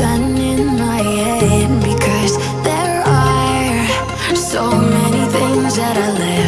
in my head Because there are so many things that I left